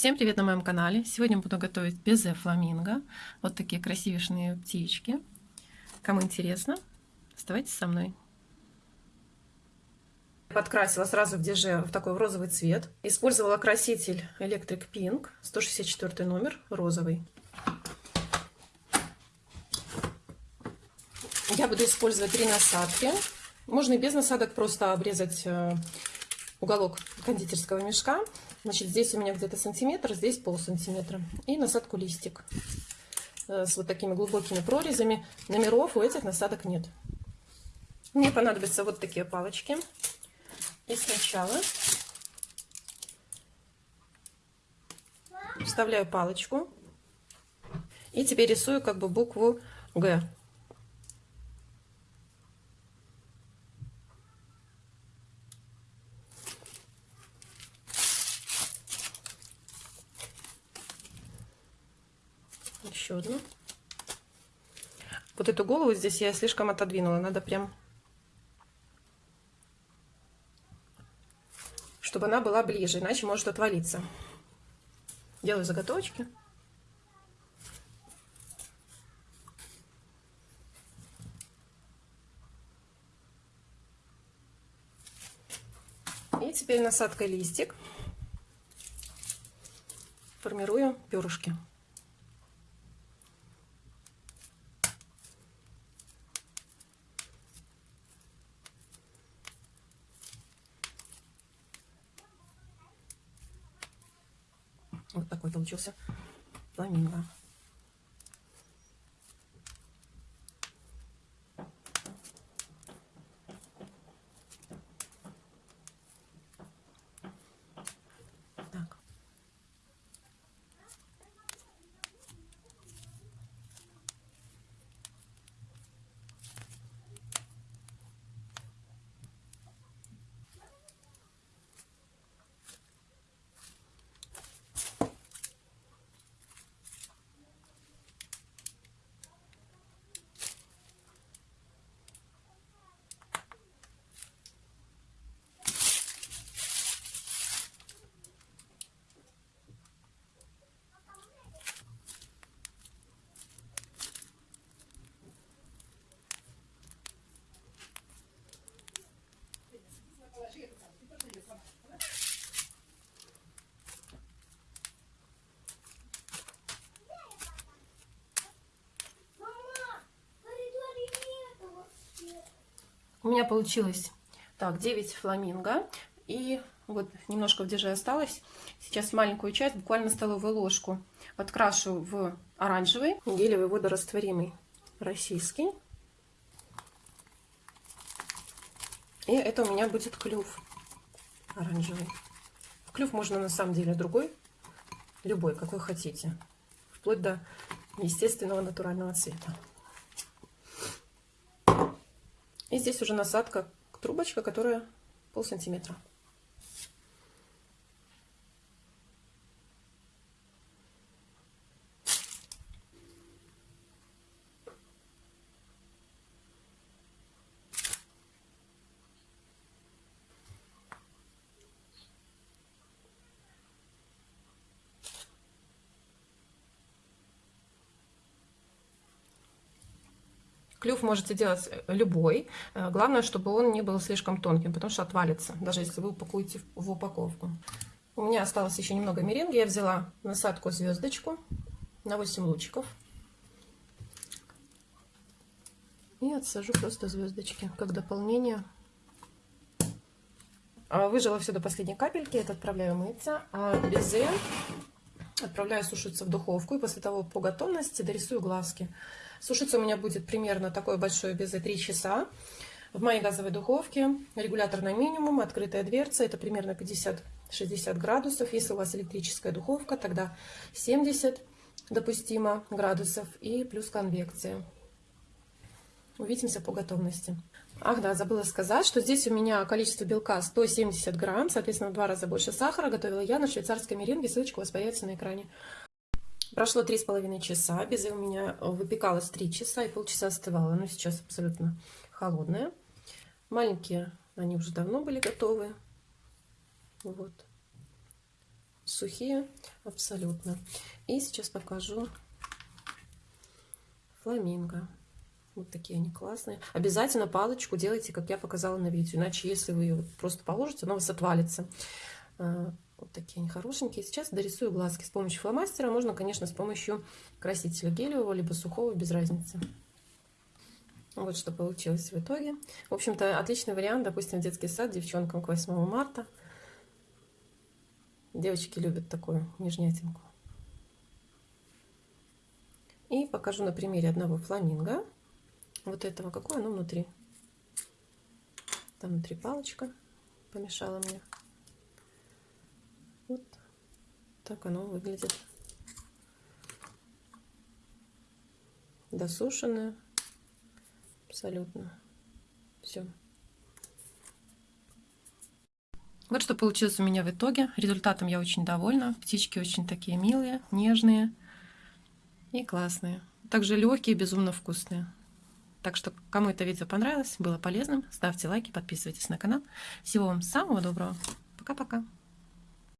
Всем привет на моем канале! Сегодня буду готовить безе фламинго. Вот такие красивейшие птички. Кому интересно, оставайтесь со мной. Подкрасила сразу в деже в такой розовый цвет. Использовала краситель Electric Pink, 164 номер, розовый. Я буду использовать три насадки. Можно и без насадок просто обрезать э, уголок кондитерского мешка. Значит, здесь у меня где-то сантиметр, здесь пол сантиметра. И насадку листик э, с вот такими глубокими прорезями. Номеров у этих насадок нет. Мне понадобятся вот такие палочки. И сначала вставляю палочку. И теперь рисую как бы букву Г. еще одну. Вот эту голову здесь я слишком отодвинула. Надо прям, чтобы она была ближе, иначе может отвалиться. Делаю заготовочки. И теперь насадкой листик формирую перышки. Вот такой получился фламинго. У меня получилось так 9 фламинго. И вот немножко в деже осталось. Сейчас маленькую часть, буквально столовую ложку, подкрашу в оранжевый гелевый водорастворимый российский. И это у меня будет клюв оранжевый. Клюв можно на самом деле другой, любой, какой хотите. Вплоть до естественного натурального цвета. И здесь уже насадка, трубочка, которая пол сантиметра. Клюв можете делать э, любой. Э, главное, чтобы он не был слишком тонким, потому что отвалится, даже если вы упакуете в упаковку. У меня осталось еще немного меренги. Я взяла насадку звездочку на 8 лучиков. И отсажу просто звездочки, как дополнение. А, выжила все до последней капельки. Это отправляю мыться. А безе отправляю сушиться в духовку. И после того по готовности дорисую глазки. Сушиться у меня будет примерно такое большое безе 3 часа. В моей газовой духовке регулятор на минимум, открытая дверца, это примерно 50-60 градусов. Если у вас электрическая духовка, тогда 70 допустимо градусов и плюс конвекция. Увидимся по готовности. Ах да, забыла сказать, что здесь у меня количество белка 170 грамм, соответственно, в два раза больше сахара. Готовила я на швейцарской меренге, ссылочка у вас появится на экране. Прошло три с половиной часа, безе у меня выпекалось три часа и полчаса остывало, но сейчас абсолютно холодная. Маленькие, они уже давно были готовы. Вот. сухие абсолютно. И сейчас покажу фламинго. Вот такие они классные. Обязательно палочку делайте, как я показала на видео. Иначе, если вы ее просто положите, она у вас отвалится. А, вот такие они хорошенькие. Сейчас дорисую глазки с помощью фломастера. Можно, конечно, с помощью красителя гелевого, либо сухого, без разницы. Вот что получилось в итоге. В общем-то, отличный вариант, допустим, в детский сад девчонкам к 8 марта. Девочки любят такую нежнятинку. И покажу на примере одного фламинго. Вот этого, какое оно внутри. Там внутри палочка помешала мне. Вот так оно выглядит. Досушенное. Абсолютно. Все. Вот что получилось у меня в итоге. Результатом я очень довольна. Птички очень такие милые, нежные и классные. Также легкие, безумно вкусные. Так что, кому это видео понравилось, было полезным, ставьте лайки, подписывайтесь на канал. Всего вам самого доброго. Пока-пока.